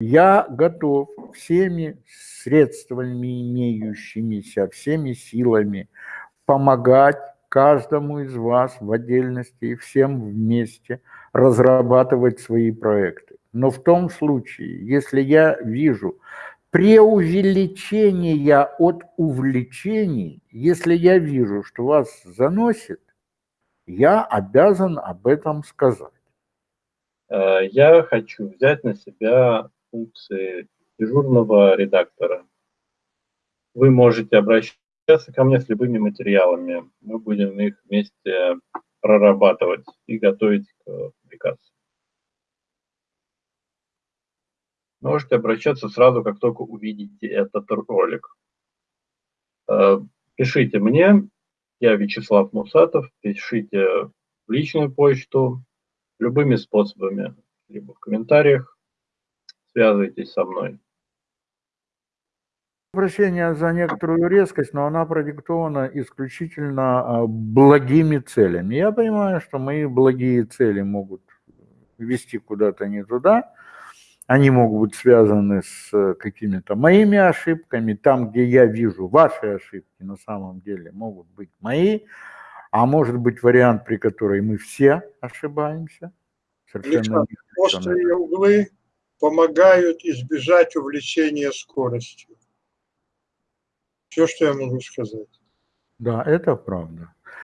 Я готов всеми средствами имеющимися, всеми силами помогать каждому из вас в отдельности и всем вместе разрабатывать свои проекты. Но в том случае, если я вижу преувеличение от увлечений, если я вижу, что вас заносит, я обязан об этом сказать. Э, я хочу взять на себя функции дежурного редактора. Вы можете обращаться ко мне с любыми материалами. Мы будем их вместе прорабатывать и готовить к публикации. Можете обращаться сразу, как только увидите этот ролик. Э, пишите мне, я Вячеслав Мусатов, пишите в личную почту любыми способами, либо в комментариях, связывайтесь со мной. Прощение за некоторую резкость, но она продиктована исключительно а, благими целями. Я понимаю, что мои благие цели могут вести куда-то не туда, они могут быть связаны с э, какими-то моими ошибками. Там, где я вижу ваши ошибки, на самом деле могут быть мои. А может быть вариант, при котором мы все ошибаемся. Совершенно острые углы помогают избежать увлечения скоростью. Все, что я могу сказать. Да, это правда.